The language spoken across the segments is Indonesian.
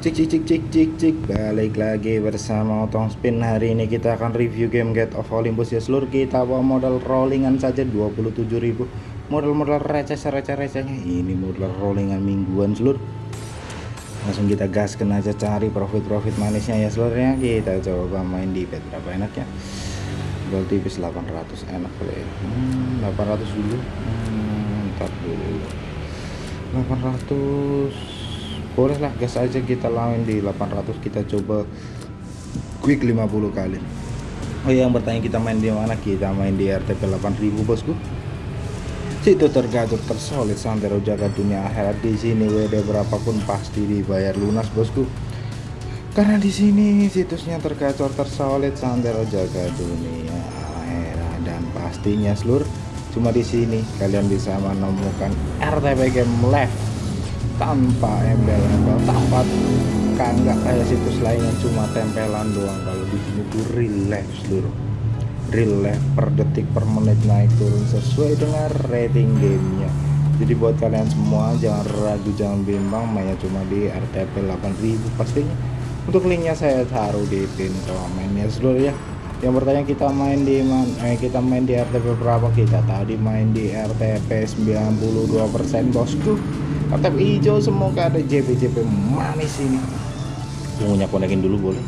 Cik cik cik cik cik cik. Balik lagi bersama Otong Spin. Hari ini kita akan review game Get of Olympus. Ya seluruh Kita bawa modal rollingan saja 27.000 Modal-modal receh-receh-recehnya Ini modal rollingan mingguan seluruh Langsung kita gaskan aja cari profit-profit manisnya ya seluruhnya Kita coba main di bet berapa enaknya. Gol tipis 800 enak boleh ya. Hmm, 800 dulu. Hmm, Ntar dulu. 800 bolehlah gas aja kita lawan di 800 kita coba quick 50 kali. Oh yang bertanya kita main di mana? Kita main di RTP 8000 bosku. Situ tergatur tersolid santero jaga dunia akhirat. Di sini WD berapapun pasti dibayar lunas bosku. Karena di sini situsnya tergacor tersolid santero jaga dunia akhirat. Dan pastinya seluruh cuma di sini kalian bisa menemukan RTP game live tanpa embel-embel tanpa nggak kayak situs lain yang cuma tempelan doang. Kalau di sini tuh seluruh real life per detik per menit naik turun sesuai dengan rating gamenya. Jadi buat kalian semua jangan ragu jangan bimbang. Mainnya cuma di RTP 8000 pastinya untuk linknya saya taruh di pin komennya seluruh ya. Yang bertanya kita main di man eh, kita main di RTP berapa? Kita tadi main di RTP 92% bosku Mantap hijau semoga ada JP-JP manis ini. Pungunya konekin dulu boleh.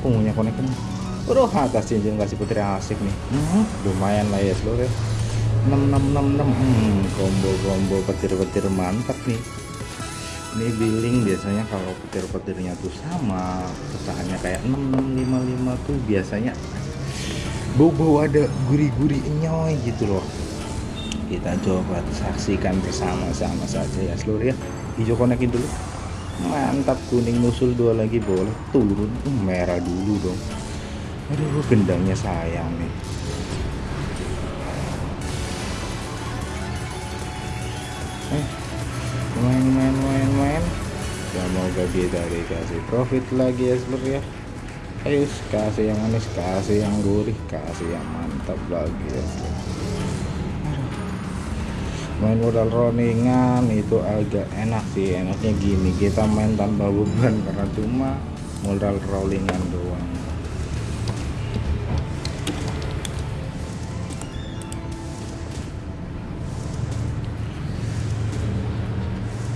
Pungunya konekin. Waduh atas cincin kasih putri asik nih. Hmm, lumayan lah ya seluruh ya. 6666 hmm, combo-combo petir-petir mantap nih. Ini billing biasanya kalau petir-petirnya tuh sama, pecahannya kayak 6655 tuh biasanya bau-bau ada gurih-gurih nyoy gitu loh kita coba saksikan bersama-sama saja ya seluruh ya. Hijau konekin dulu. Mantap kuning musul dua lagi boleh. Turun uh, merah dulu dong. Aduh gendangnya sayang nih. Eh main main main main semoga kita dikasih profit lagi ya seluruh ya. Ayo kasih yang manis kasih yang gurih kasih yang mantap lagi ya seluruh main modal rollingan itu agak enak sih. Enaknya gini kita main tanpa beban karena cuma modal rollingan doang.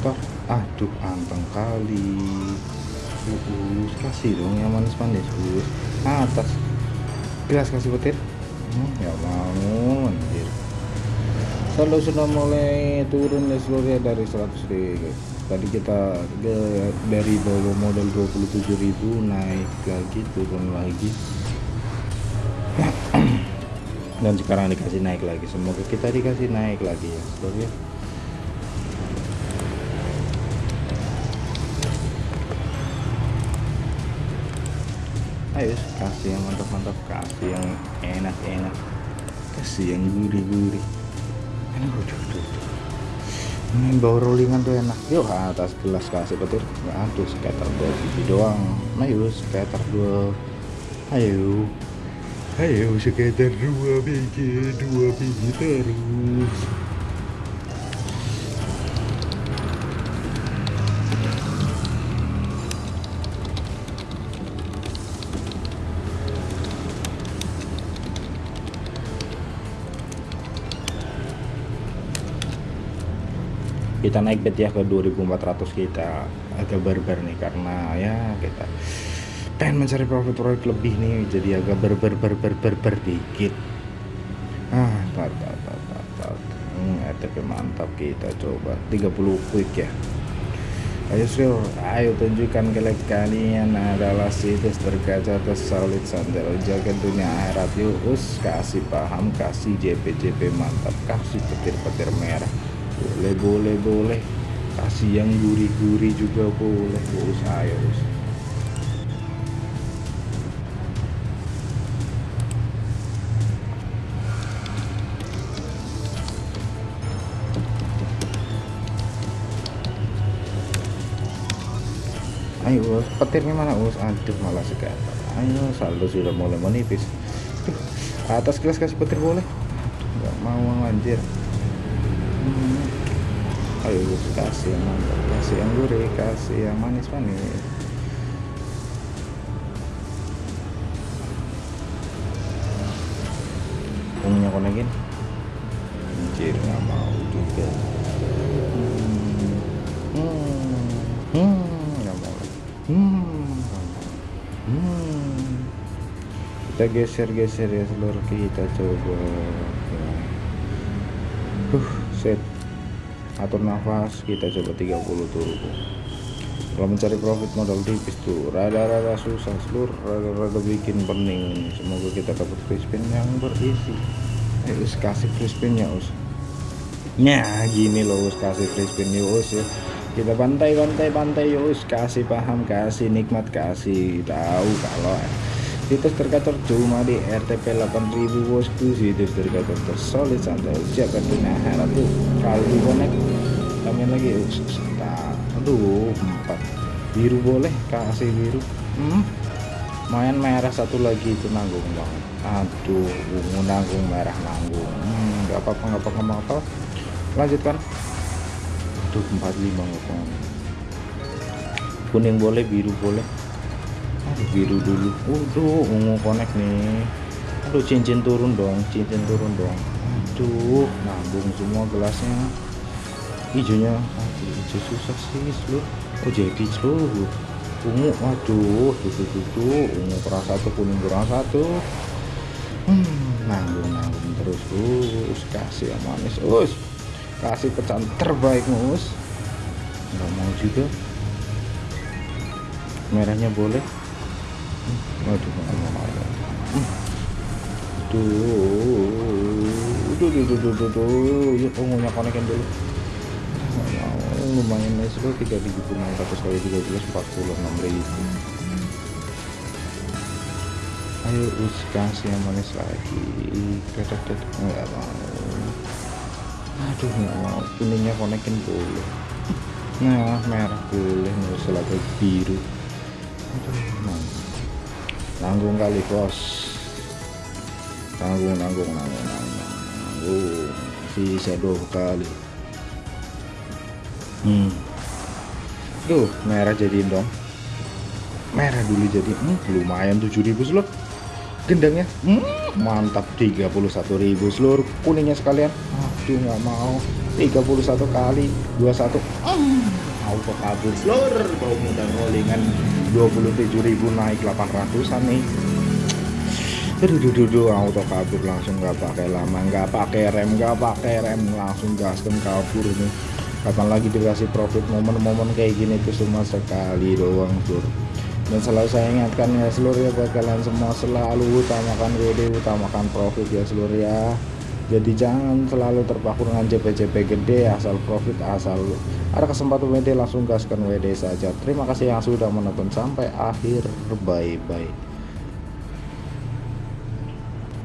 Toh aduh anteng kali. Uh, kasih dong yang manis-manis uh, atas. Gelas kasih petir hmm, ya anjir kalau sudah mulai turun ya seluruhnya dari 100 ribu tadi kita ke, dari bawah modal 27.000 naik lagi turun lagi. Dan sekarang dikasih naik lagi. Semoga kita dikasih naik lagi ya seluruhnya ayo kasih yang mantap-mantap kasih yang enak-enak kasih yang gurih-gurih ini bau rollingan tuh enak. Yuk atas gelas kasih petir. Aduh skater dua biji doang. Yuk skater dua. Ayo. Ayo skater dua biji dua biji terus kita naik bet ya ke 2400 kita agak barbar nih karena ya kita pengen mencari profit profit lebih nih jadi agak berber berber berber dikit. Ah tar, tar. Hmm, RTP mantap kita coba. 30 quick ya. Ayo sir ayo tunjukkan ke kalian adalah situs tergaca tersolid sandal. Jaga dunia akhirat yuk. Kasih paham kasih JP JP mantap. Kasih petir-petir merah boleh boleh boleh. Kasih yang gurih-gurih juga boleh. Bos ayo bos ayo bos petirnya mana bos aduh malah sekarang ayo saldo sudah mulai menipis. Atas kelas kasih petir boleh? Nggak mau anjir ayo kasih yang mantap kasih yang gurih kasih yang manis-manis. Punya konekin anjir nggak mau juga. Hmm hmm, hmm nggak hmm. mau hmm hmm kita geser-geser ya seluruh kita coba. Uh set atur nafas kita coba 30 turbo kalau mencari profit modal tipis tuh rada-rada susah seluruh rada-rada bikin pening. Semoga kita dapat free spin yang berisi. Eh us kasih free spin ya us. Nah gini loh us kasih free spin ya us ya. Kita pantai ya us. Kasih paham kasih nikmat kasih tahu kalau situs tergacor cuma di RTP 8000 bosku situs tergacor tersolid santai siapa punya harap tuh kalau di connect kami lagi nah, aduh empat. Biru boleh kasih biru. Hmm? main merah satu lagi itu nanggung banget. Aduh ungu nanggung merah nanggung. Hmm, nggak apa-apa nggak apa-apa nggak apa lanjutkan. Aduh 45 ngomong kuning boleh biru boleh aduh biru dulu. Waduh ungu connect nih. Aduh cincin turun dong cincin turun dong. Aduh nanggung semua gelasnya. Hijaunya aduh hijau susah sih seluruh. Oh jadi seluruh. Ungu waduh tuh tuh tuh, tuh. ungu kurang satu kuning kurang satu. Hmm, nanggung nanggung terus us kasih yang manis us. Kasih pecahan terbaik us. Nggak mau juga. Merahnya boleh mau tuh tuh tuh tuh tuh tuh tuh ya ungunya konekin dulu lumayan nice loh 3600 kali 13 46 ribu. Ayo kasih yang manis lagi. Tetek tetek nggak mau. Aduh nggak mau. Kuningnya konekin boleh. Nah merah boleh. Nggak usah lagi biru. Aduh nanggung kali bos. Nanggung nanggung nanggung nanggung nanggung. Bisa dua kali. Hmm. Tuh merah jadiin dong merah dulu jadi hmm, lumayan 7000 seluruh. Gendangnya hmm, mantap 31.000 seluruh. Kuningnya sekalian. Aduh nggak mau. 31 kali 21 hmm, auto kabur. Seluruh bau mudah rollingan 27.000 naik 800an nih. Aduh duh, duh, auto kabur langsung nggak pakai lama nggak pakai rem nggak pakai rem langsung gaskan kabur nih kapan lagi dikasih profit momen-momen kayak gini itu cuma sekali doang sur dan selalu saya ingatkan ya seluruh ya buat kalian semua selalu utamakan WD utamakan profit ya seluruh ya jadi jangan selalu terpaku dengan JP-JP gede asal profit asal ada kesempatan WD langsung gaskan WD saja. Terima kasih yang sudah menonton. Sampai akhir. Bye bye